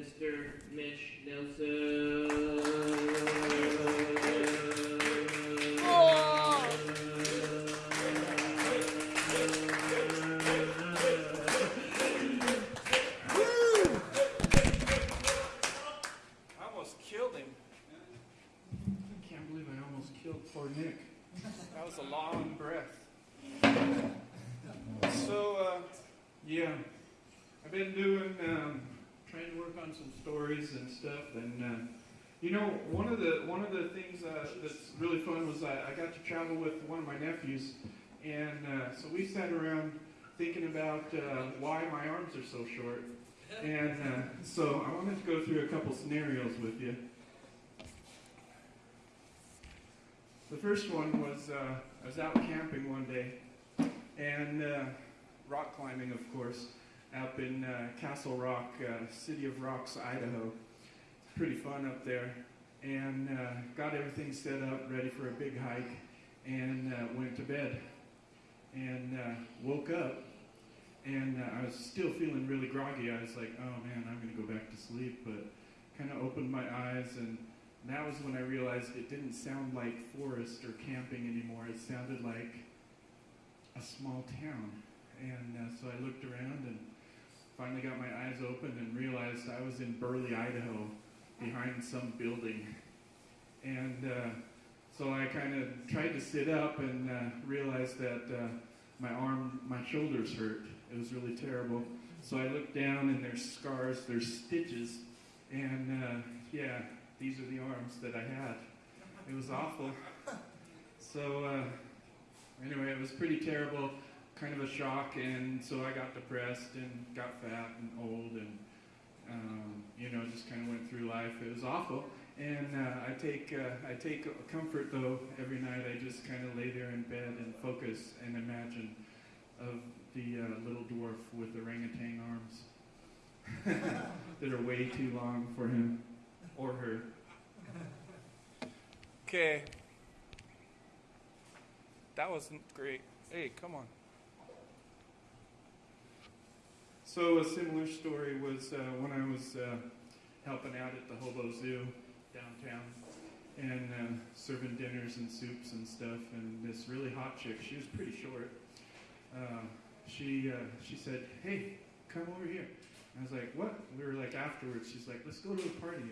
Mr. Mitch Nelson. The one of the things uh, that's really fun was I, I got to travel with one of my nephews, and uh, so we sat around thinking about uh, why my arms are so short, and uh, so I wanted to go through a couple scenarios with you. The first one was uh, I was out camping one day, and rock climbing, of course, up in Castle Rock, City of Rocks, Idaho. It's pretty fun up there, and uh, got everything set up, ready for a big hike, and uh, went to bed, and uh, woke up, and uh, I was still feeling really groggy. I was like, oh man, I'm gonna go back to sleep, but kind of opened my eyes and that was when I realized it didn't sound like forest or camping anymore. It sounded like a small town. And uh, so I looked around and finally got my eyes open and realized I was in Burley, Idaho, behind some building. And uh, so I kind of tried to sit up and uh, realized that uh, my arm, my shoulders hurt. It was really terrible. So I looked down and there's scars, there's stitches, and uh, yeah, these are the arms that I had. It was awful. So uh, anyway, it was pretty terrible, kind of a shock, and so I got depressed and got fat and old, and um, you know, just kind of went through life. It was awful. And uh, I take uh, I take comfort though every night. I just kind of lay there in bed and focus and imagine of the uh, little dwarf with orangutan arms that are way too long for him or her. okay. That wasn't great. Hey, come on. So a similar story was uh, when I was uh, helping out at the Hobo Zoo downtown and uh, serving dinners and soups and stuff. And this really hot chick, she was pretty short. Uh, she uh, she said, "Hey, come over here." I was like, "What?" We were like afterwards. She's like, "Let's go to a party."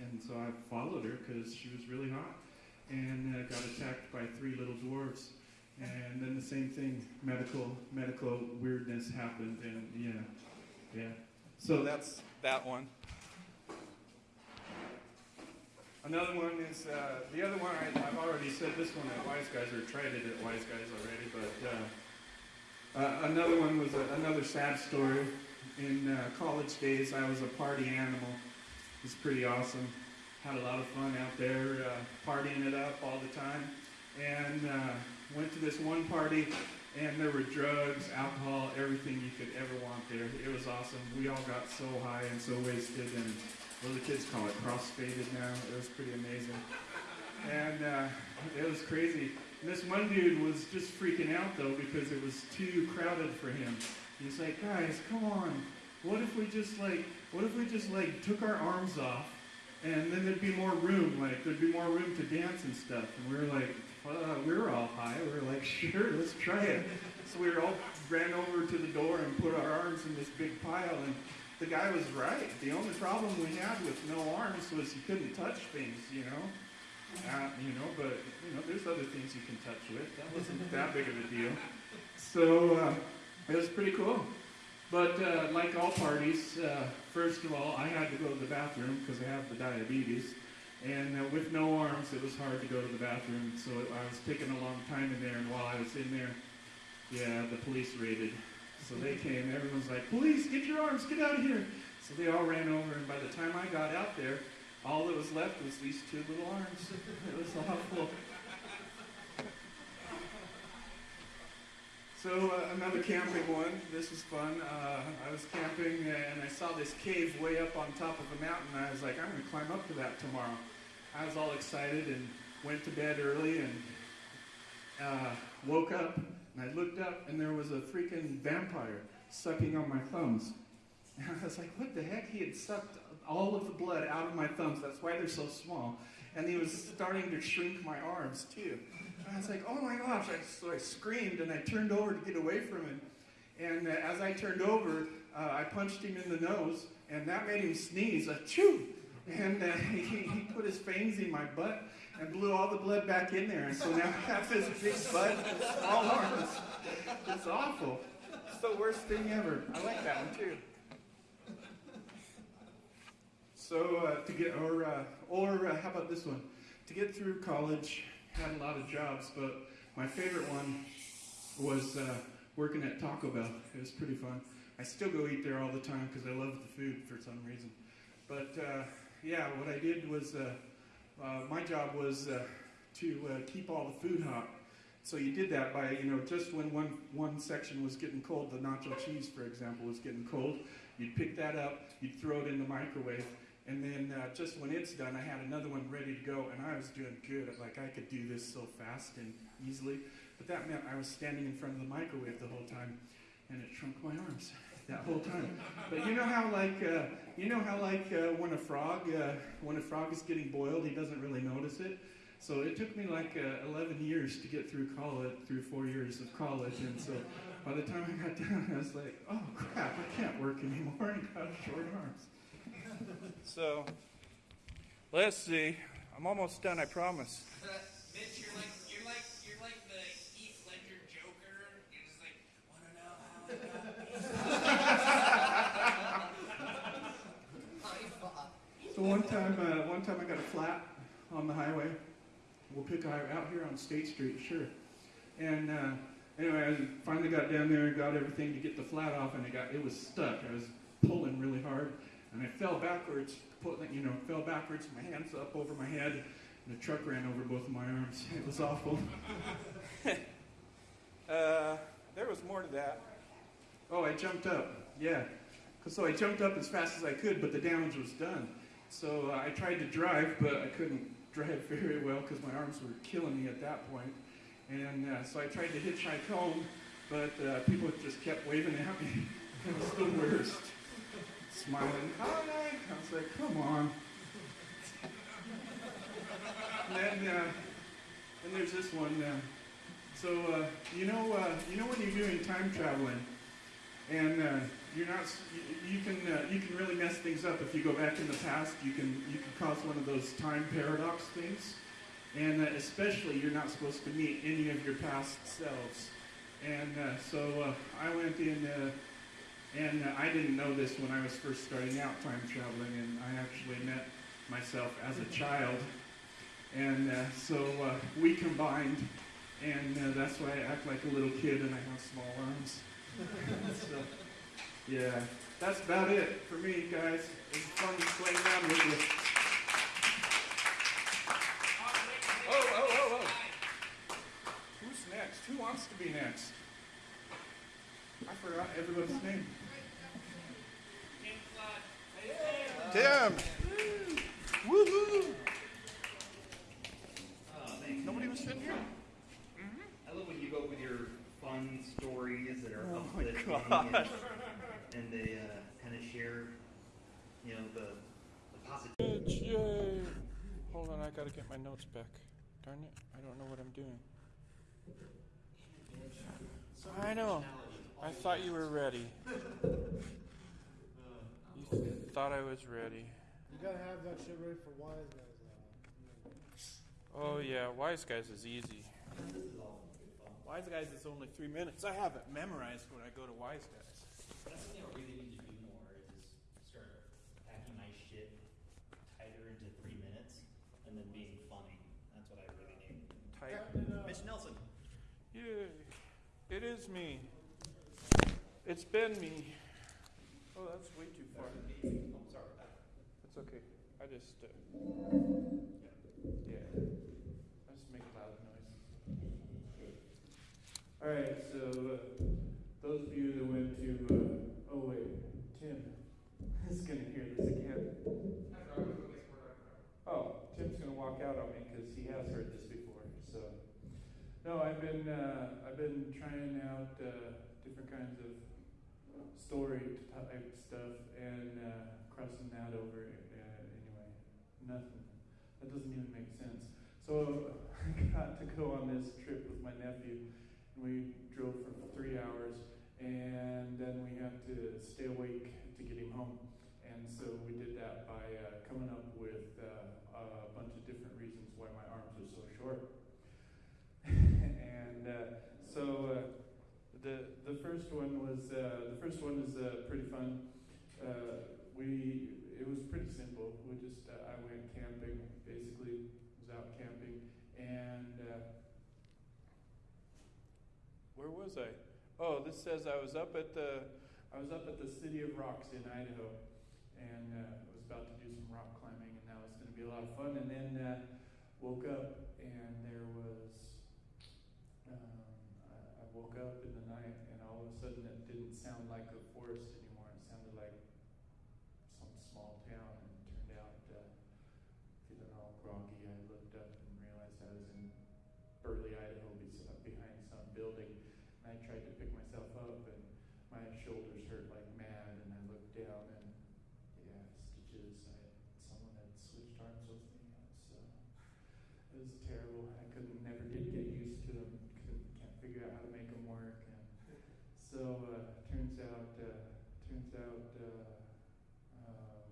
And so I followed her because she was really hot, and uh, got attacked by three little dwarves. And then the same thing, medical medical weirdness happened, and yeah, yeah. So that's that one. Another one is uh, the other one. I, I've already said this one at Wise Guys or tried it at Wise Guys already, but uh, uh, another one was a, another sad story. In uh, college days, I was a party animal. It was pretty awesome. Had a lot of fun out there, uh, partying it up all the time, and uh, went to this one party. And there were drugs, alcohol, everything you could ever want there. It was awesome. We all got so high and so wasted, and what the kids call it? Cross-faded now. It was pretty amazing. And uh, it was crazy. And this one dude was just freaking out though because it was too crowded for him. He's like, guys, come on. What if we just like, what if we just like took our arms off, and then there'd be more room, like there'd be more room to dance and stuff. And we were like, uh, we were all high. We were like, sure, let's try it. So we all ran over to the door and put our arms in this big pile. And the guy was right. The only problem we had with no arms was you couldn't touch things, you know. Uh, you know, but you know, there's other things you can touch with. That wasn't that big of a deal. So uh, it was pretty cool. But uh, like all parties, uh, first of all, I had to go to the bathroom because I have the diabetes. And uh, with no arms, it was hard to go to the bathroom. So I was taking a long time in there. And while I was in there, yeah, the police raided. So they came. Everyone's like, "Police, get your arms! Get out of here!" So they all ran over. And by the time I got out there, all that was left was these two little arms. It was awful. So uh, another camping one. This was fun. Uh, I was camping and I saw this cave way up on top of a mountain. I was like, I'm going to climb up to that tomorrow. I was all excited and went to bed early and uh, woke up and I looked up and there was a freaking vampire sucking on my thumbs. And I was like, what the heck? He had sucked all of the blood out of my thumbs. That's why they're so small. And he was starting to shrink my arms too. I was like, oh my gosh. I, so I screamed and I turned over to get away from him. And uh, as I turned over, uh, I punched him in the nose, and that made him sneeze. Achoo! And uh, he, he put his fangs in my butt and blew all the blood back in there. And so now I have this big butt small arms. It's awful. It's the worst thing ever. I like that one too. So uh, to get, or uh, or uh, how about this one? To get through college, had a lot of jobs, but my favorite one was uh, working at Taco Bell. It was pretty fun. I still go eat there all the time because I love the food for some reason. But uh, yeah, what I did was uh, uh, my job was uh, to uh, keep all the food hot. So you did that by, you know, just when one, one section was getting cold, the nacho cheese, for example, was getting cold, you'd pick that up, you'd throw it in the microwave, and then uh, just when it's done, I had another one ready to go, and I was doing good. Like I could do this so fast and easily, but that meant I was standing in front of the microwave the whole time, and it shrunk my arms that whole time. But you know how like uh, you know how like uh, when a frog uh, when a frog is getting boiled, he doesn't really notice it. So it took me like uh, 11 years to get through college, through four years of college, and so by the time I got down, I was like, oh crap, I can't work anymore. I got short arms. So, let's see. I'm almost done, I promise. Mitch, you're like you're like you're like the Heath Ledger Joker. You're just like, wanna know how I got So one time, uh, one time I got a flat on the highway. We'll pick out out here on State Street, sure. And uh, anyway, I finally got down there and got everything to get the flat off, and it got it was stuck. I was pulling really hard, and I fell backwards, you know, fell backwards. My hands up over my head, and the truck ran over both of my arms. It was awful. Uh, there was more to that. Oh, I jumped up. yeah. So I jumped up as fast as I could, but the damage was done. So uh, I tried to drive, but I couldn't drive very well because my arms were killing me at that point. And uh, so I tried to hitchhike home, but uh, people just kept waving at me. It was the worst. Smiling, hi. I was like, come on. And then, uh, and there's this one. Uh, so uh, you know, uh, you know when you're doing time traveling, and uh, you're not, you, you can uh, you can really mess things up if you go back in the past. You can you can cause one of those time paradox things, and uh, especially you're not supposed to meet any of your past selves. And uh, so I went in, and uh, I didn't know this when I was first starting out time traveling, and I actually met myself as a child. And uh, so uh, we combined, and uh, that's why I act like a little kid and I have small arms. so, yeah, that's about it for me, guys. It's fun to play around with you. Oh, oh, oh, oh. Who's next? Who wants to be next? I forgot everyone's name. Tim! Woohoo! Oh, thanks. Nobody was sitting here? I love when you go with your fun stories that are Oh my uplifting gosh. and, and they uh, kind of share, you know, the, the positivity. Yay! Hold on, I gotta get my notes back. Darn it, I don't know what I'm doing. I know. I thought you were ready. You thought I was ready. You gotta have that shit ready for wise guys. Though. Oh yeah, Wise Guys is easy. Wise Guys is only three minutes. I have it memorized when I go to Wise Guys. That's something I really need to do more is just start packing my shit tighter into three minutes and then being funny. That's what I really need. Tight. Mitch Nelson. Yay! It is me. It's been me. Oh, that's way too far. I'm sorry. It's okay. I just, uh, yeah. I just make loud noise. All right, so uh, those of you that went to, uh, oh wait, Tim is gonna hear this again. Oh, Tim's gonna walk out on me because he has heard this before. So, no, I've been, uh, I've been trying out uh, different kinds of story type stuff and uh, crossing that over uh, anyway. Nothing. That doesn't even make sense. So I got to go on this trip with my nephew. And we drove for three hours, and then we had to stay awake to get him home. And so we did that by uh, coming up with uh, a bunch of different reasons why my arms are so short. and uh, so uh, the the first one was uh, the first one is uh, pretty fun. Uh, we it was pretty simple. We just uh, I went camping basically was out camping and uh, where was I? Oh, this says I was up at the I was up at the City of Rocks in Idaho and uh, was about to do some rock climbing and that was going to be a lot of fun and then woke up and there was I, I woke up in the night and all of a sudden it didn't sound like a forest anymore. It sounded like some small town and turned out uh, feeling all groggy. I looked up and realized I was in Burley, Idaho, behind some building. And I tried to pick myself up and my shoulders hurt like mad. And I looked down and yeah, stitches. I someone had switched arms with me. Was, uh, it was terrible. I couldn't, never get used to them. Couldn't, can't figure out how to make them work. And so uh, turns out, uh, turns out, uh, um,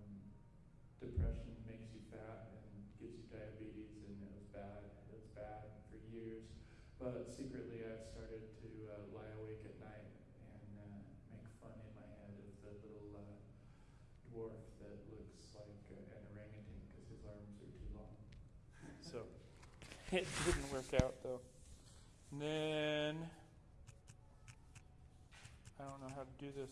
depression makes you fat and gives you diabetes, and it was bad. It was bad for years. But secretly, I've started to uh, lie awake at night and uh, make fun in my head of the little uh, dwarf that looks like an orangutan because his arms are too long. So it didn't work out though. And then I don't know how to do this.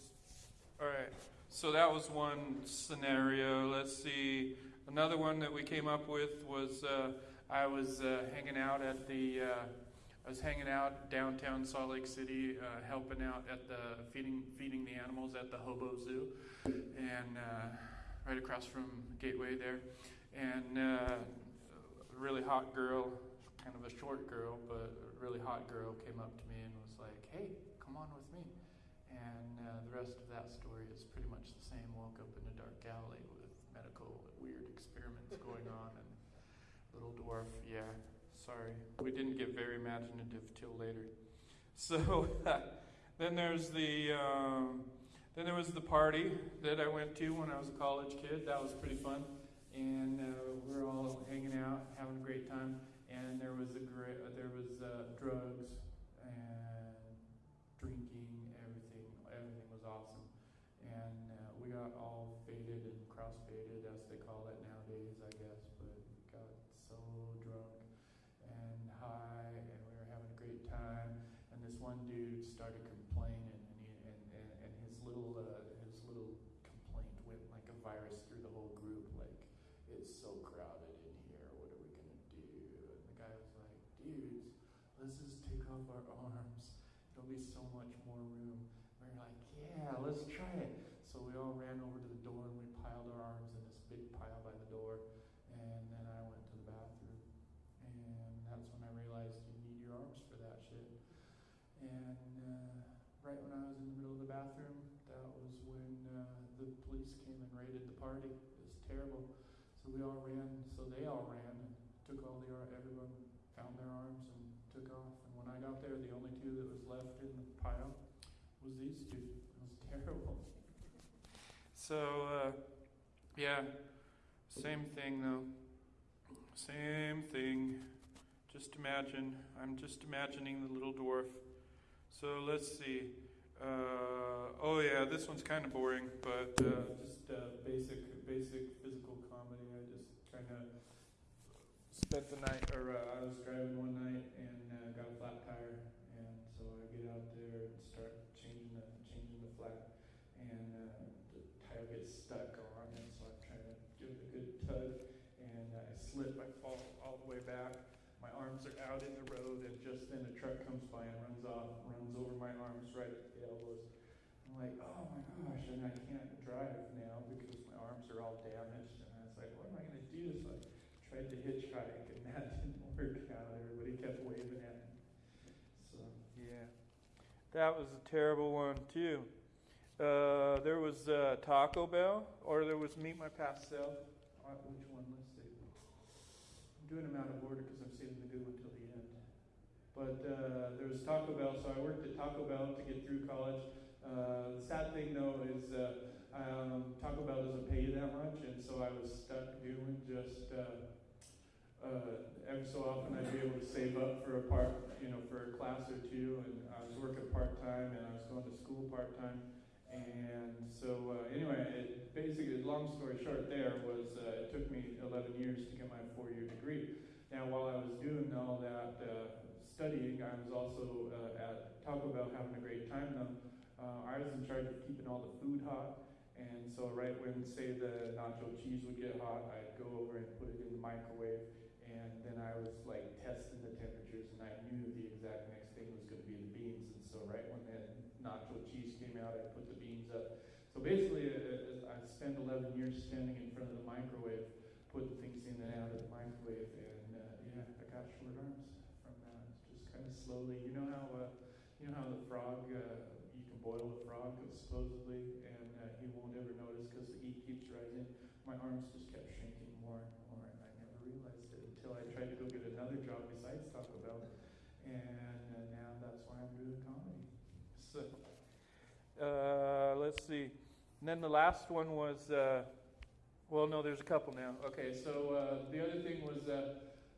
All right. So that was one scenario. Let's see. Another one that we came up with was uh, I was uh, hanging out at the uh, I was hanging out downtown Salt Lake City, uh, helping out at the feeding feeding the animals at the Hobo Zoo, and uh, right across from Gateway there, and uh, a really hot girl, kind of a short girl, but a really hot girl came up to me and was like, "Hey, come on with me." Uh, the rest of that story is pretty much the same. Woke up in a dark alley with medical weird experiments going on, and little dwarf. Yeah, sorry, we didn't get very imaginative till later. So then there's the um, then there was the party that I went to when I was a college kid. That was pretty fun, and uh, we were all hanging out, having a great time. And there was a there was uh, drugs and drinking, everything, everything was awesome. And uh, we got all faded and cross faded, as they call it nowadays, I guess. But got so drunk and high, and we were having a great time. And this one dude started complaining, and he, and, and, and his little uh, his little complaint went like a virus through the whole group. Like it's so crowded in here. What are we gonna do? And the guy was like, dudes, let's off our arms. There'll be so much more room. We're like, yeah, let's try it. So we all ran over to the door and we piled our arms in this big pile by the door. And then I went to the bathroom. And that's when I realized you need your arms for that shit. And uh, right when I was in the middle of the bathroom, that was when uh, the police came and raided the party. It was terrible. So we all ran. So they all ran and took all the everyone found their arms and took off. I got there, the only two that was left in the pile was these two. It was terrible. So uh, yeah, same thing though. Same thing. Just imagine. I'm just imagining the little dwarf. So let's see. Uh, oh yeah, this one's kind of boring, but uh, just uh, basic, basic physical comedy. I just kind of spent the night, or uh, I was driving one night and flat tire, and so I get out there and start changing the changing the flat, and uh, the tire gets stuck on, and so I'm trying to give it a good tug, and I slip, I fall all the way back. My arms are out in the road, and just then a truck comes by and runs off, runs over my arms right at the elbows. I'm like, oh my gosh, and I can't drive now because my arms are all damaged. And I was like, what am I going to do? So I tried to hitchhike, and that didn't work out. Everybody kept waving at me. So, yeah. That was a terrible one, too. Uh, there was uh, Taco Bell, or there was Meet My Past Self. Uh, which one? Let's see. I'm doing them out of order because I'm saving the good one till the end. But uh, there was Taco Bell, so I worked at Taco Bell to get through college. Uh, the sad thing, though, is uh, um, Taco Bell doesn't pay you that much, and so I was stuck doing just uh, every so often I'd be able to save up for a part, you know, for a class or two, and I was working part time, and I was going to school part time, and so uh, anyway, it basically, long story short, there was uh, it took me 11 years to get my four-year degree. Now, while I was doing all that uh, studying, I was also uh, at Taco Bell having a great time. Though uh, I was in charge of keeping all the food hot, and so right when say the nacho cheese would get hot, I'd go over and put it in the microwave, and then I was like testing the temperatures, and I knew the exact next thing was going to be the beans, and so right when the nacho cheese came out, I put the beans up. So basically, uh, I spent 11 years standing in front of the microwave, putting things in and out of the microwave, and uh, yeah, I got short arms from that. Just kind of slowly, you know how uh, you know how the frog, uh, you can boil a frog supposedly, and uh, he won't ever notice because the heat keeps rising. My arms just kept shrinking more and more, and I never realized it until I tried to go get another job besides Taco Bell, and uh, now that's why I'm doing comedy. So, uh, let's see. And then the last one was, uh, well, no, there's a couple now. Okay, so uh, the other thing was uh,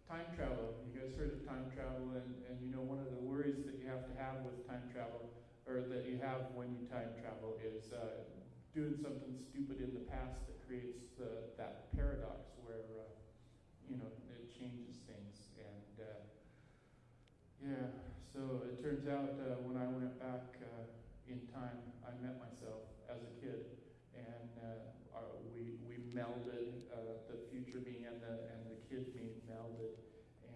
time travel. You guys heard of time travel, and, and you know one of the worries that you have to have with time travel, or that you have when you time travel, is uh, doing something stupid in the past that creates the, that paradox where uh, you know it changes things. And yeah, so it turns out when I went back in time, I met myself as a kid, and uh, our, we we melded uh, the future me and the and the kid me melded,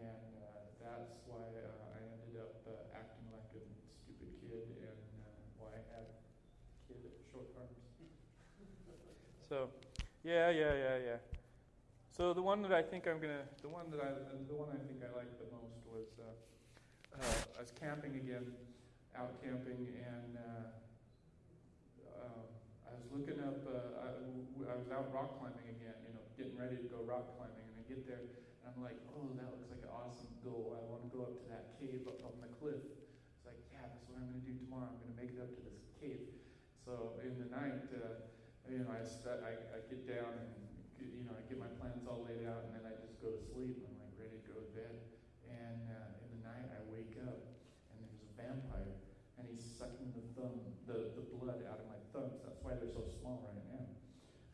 and uh, that's why uh, I ended up uh, acting like a stupid kid, and uh, why I had kid short arms. So, yeah, yeah, yeah, yeah. So the one that I think I'm gonna, the one that I, the one I think I liked the most was uh, uh, I was camping again, out camping, and uh, um, I was looking up. Uh, I, I was out rock climbing again, you know, getting ready to go rock climbing, and I get there, and I'm like, oh, that looks like an awesome goal. I want to go up to that cave up on the cliff. It's like, yeah, that's what I'm gonna do tomorrow. I'm gonna make it up to this cave. So in the night. Uh, you know, I, I, I get down and, you know, I get my plans all laid out and then I just go to sleep. I'm like ready to go to bed. And uh, in the night, I wake up and there's a vampire and he's sucking the thumb, the, the blood out of my thumbs. That's why they're so small right now.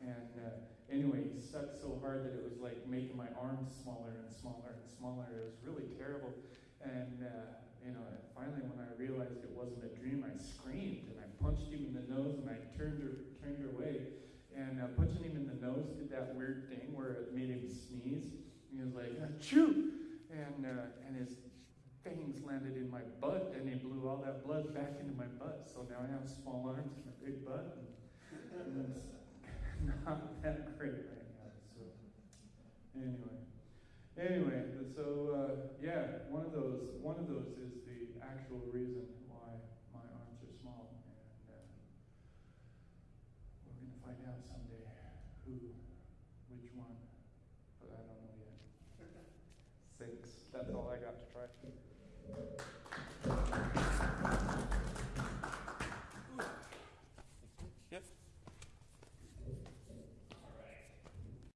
And uh, anyway, he sucked so hard that it was like making my arms smaller and smaller and smaller. It was really terrible. And, uh, you know, finally when I realized it wasn't a dream, I screamed and I punched him in the nose and I turned her, turned her away. And uh, punching him in the nose did that weird thing where it made him sneeze. And he was like, achoo! And, uh, and his fangs landed in my butt and he blew all that blood back into my butt. So now I have small arms and a big butt. And, and not that great right now. So, anyway. Anyway, so uh, yeah, one of those one of those is the actual reason